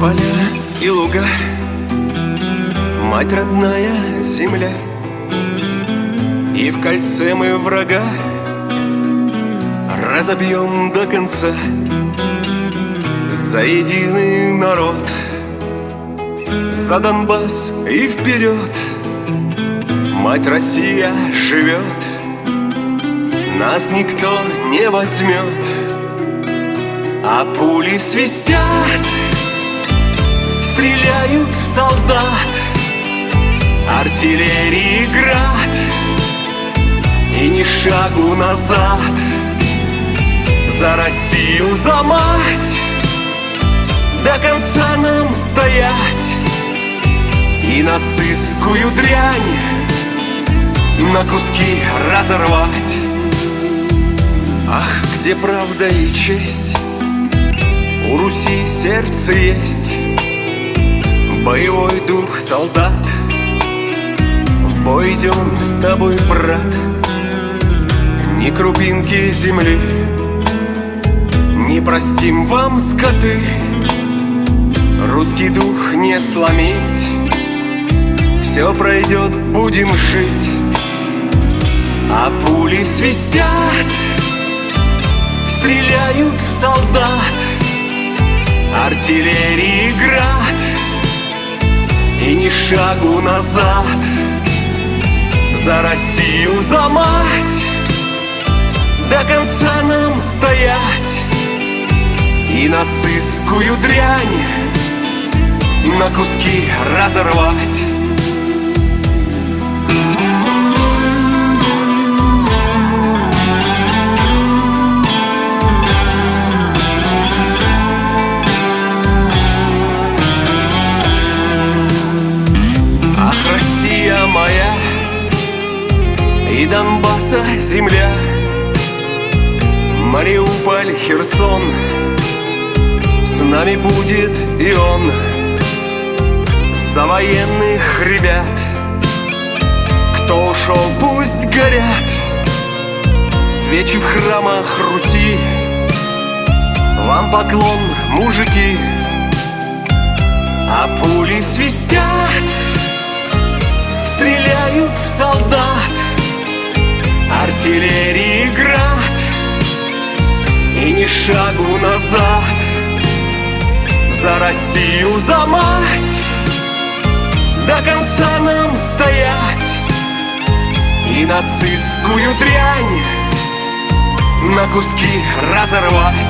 поля и луга. Мать родная земля. И в кольце мы врага. Разобьем до конца За единый народ. За Донбасс и вперед. Мать Россия живет. Нас никто не возьмет. А пули свистят Стреляют в солдат. Артиллерии град И ни шагу назад. За Россию, за мать. До конца нам стоять. И нацистскую дрянь На куски разорвать. Ах, где правда и честь. У Руси сердце есть Боевой дух солдат. В бой идем с тобой, брат. Ни крупинки земли. Не простим вам, скоты. Русский дух не сломить. Все пройдет, будем жить. А пули свистят. Стреляют в солдат. Артиллерии град И ни шагу назад За Россию, за мать. До конца нам стоять. И нацистскую дрянь На куски разорвать Донбасса земля. Мариуполь, Херсон. С нами будет и он. За военных ребят. Кто ушел, пусть горят. Свечи в храмах Руси. Вам поклон, мужики. А пули свистят. Стреляют в солдат Артиллерии град И ни шагу назад. За Россию, за мать. До конца нам стоять. И нацистскую дрянь На куски разорвать